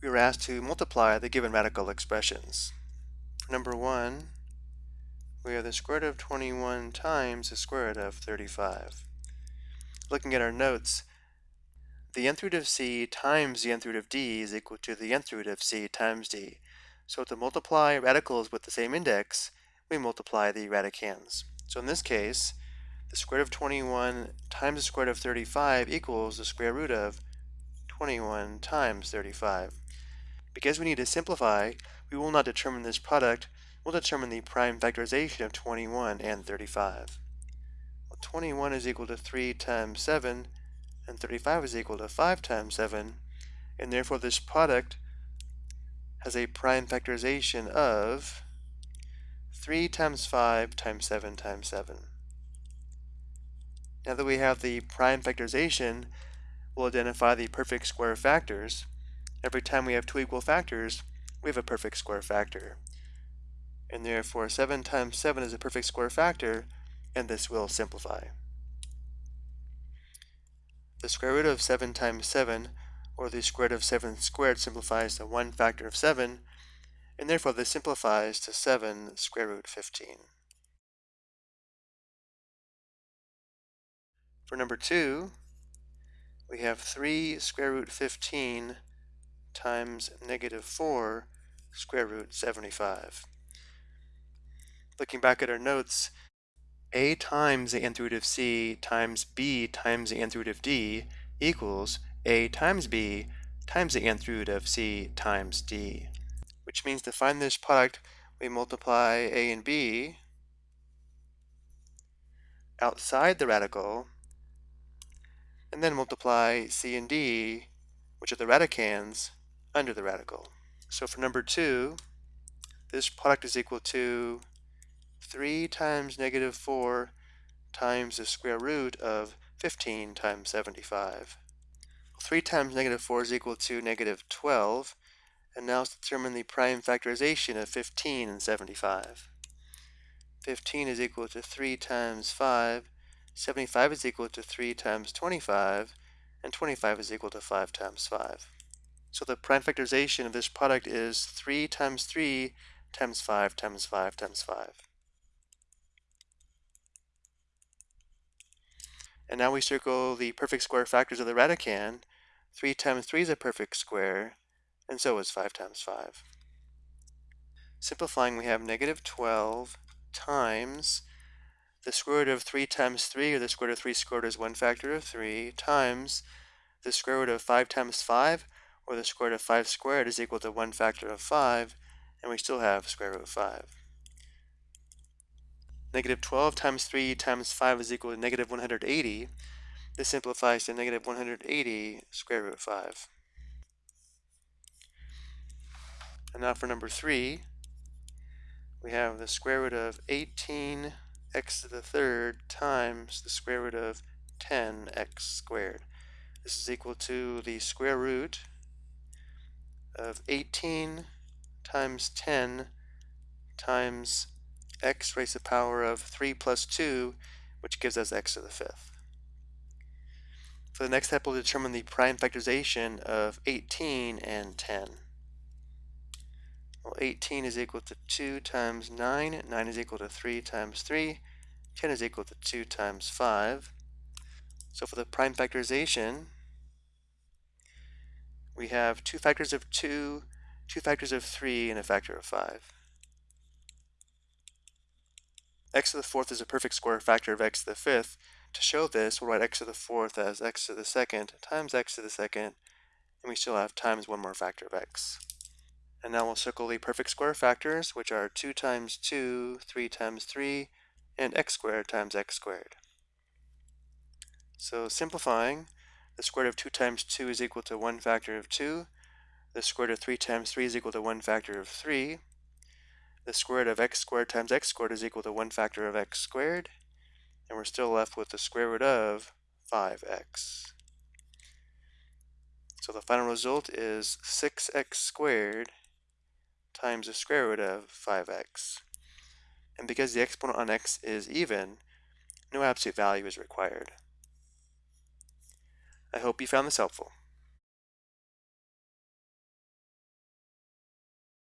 we were asked to multiply the given radical expressions. Number 1, we have the square root of 21 times the square root of 35. Looking at our notes, the nth root of c times the nth root of d is equal to the nth root of c times d. So to multiply radicals with the same index, we multiply the radicands. So in this case, the square root of 21 times the square root of 35 equals the square root of 21 times 35. Because we need to simplify, we will not determine this product, we'll determine the prime factorization of 21 and 35. Well, 21 is equal to 3 times 7, and 35 is equal to 5 times 7, and therefore this product has a prime factorization of 3 times 5 times 7 times 7. Now that we have the prime factorization, we'll identify the perfect square factors. Every time we have two equal factors, we have a perfect square factor. And therefore 7 times 7 is a perfect square factor, and this will simplify. The square root of 7 times 7, or the square root of 7 squared, simplifies to 1 factor of 7, and therefore this simplifies to 7 square root 15. For number 2, we have 3 square root 15 times negative 4 square root 75. Looking back at our notes, a times the nth root of c times b times the nth root of d equals a times b times the nth root of c times d. Which means to find this product, we multiply a and b outside the radical, and then multiply c and d, which are the radicands, under the radical. So for number 2, this product is equal to 3 times negative 4 times the square root of 15 times 75. 3 times negative 4 is equal to negative 12. And now let's determine the prime factorization of 15 and 75. 15 is equal to 3 times 5. 75 is equal to 3 times 25. And 25 is equal to 5 times 5. So the prime factorization of this product is 3 times 3 times 5 times 5 times 5. And now we circle the perfect square factors of the radicand. 3 times 3 is a perfect square, and so is 5 times 5. Simplifying, we have negative 12 times the square root of 3 times 3, or the square root of 3 squared is 1 factor of 3, times the square root of 5 times 5, or the square root of 5 squared is equal to 1 factor of 5, and we still have square root of 5. Negative 12 times 3 times 5 is equal to negative 180. This simplifies to negative 180 square root of 5. And now for number 3, we have the square root of 18 x to the third times the square root of 10x squared. This is equal to the square root of 18 times 10 times x raised to the power of 3 plus 2, which gives us x to the fifth. For the next step, we'll determine the prime factorization of 18 and 10. Well, 18 is equal to 2 times 9, 9 is equal to 3 times 3, 10 is equal to 2 times 5. So for the prime factorization, we have two factors of 2, two factors of 3, and a factor of 5 x to the fourth is a perfect square factor of x to the fifth. To show this, we'll write x to the fourth as x to the second times x to the second, and we still have times one more factor of x. And now we'll circle the perfect square factors, which are 2 times 2, 3 times 3, and x squared times x squared. So simplifying, the square root of 2 times 2 is equal to 1 factor of 2. The square root of 3 times 3 is equal to 1 factor of 3 the square root of x squared times x squared is equal to 1 factor of x squared. And we're still left with the square root of 5x. So the final result is 6x squared times the square root of 5x. And because the exponent on x is even, no absolute value is required. I hope you found this helpful.